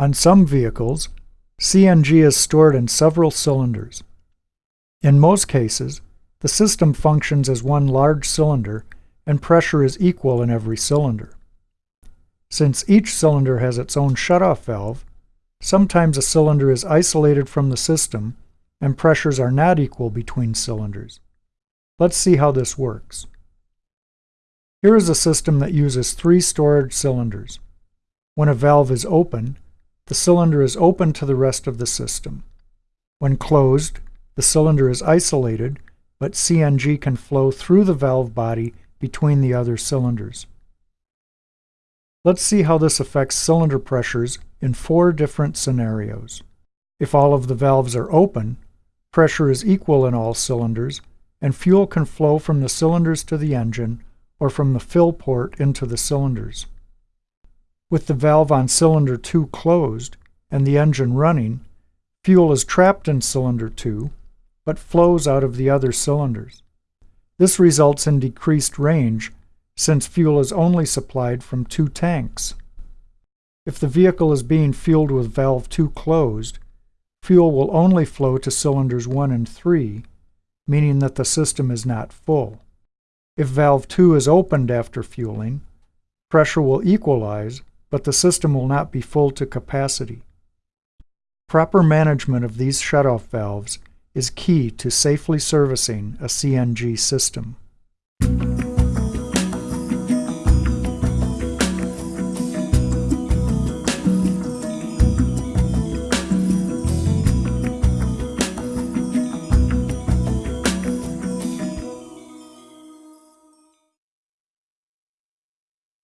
On some vehicles, CNG is stored in several cylinders. In most cases, the system functions as one large cylinder and pressure is equal in every cylinder. Since each cylinder has its own shutoff valve, sometimes a cylinder is isolated from the system and pressures are not equal between cylinders. Let's see how this works. Here is a system that uses three storage cylinders. When a valve is open, the cylinder is open to the rest of the system. When closed, the cylinder is isolated, but CNG can flow through the valve body between the other cylinders. Let's see how this affects cylinder pressures in four different scenarios. If all of the valves are open, pressure is equal in all cylinders, and fuel can flow from the cylinders to the engine or from the fill port into the cylinders. With the valve on cylinder 2 closed and the engine running, fuel is trapped in cylinder 2, but flows out of the other cylinders. This results in decreased range since fuel is only supplied from two tanks. If the vehicle is being fueled with valve 2 closed, fuel will only flow to cylinders 1 and 3, meaning that the system is not full. If valve 2 is opened after fueling, pressure will equalize, but the system will not be full to capacity. Proper management of these shutoff valves is key to safely servicing a CNG system.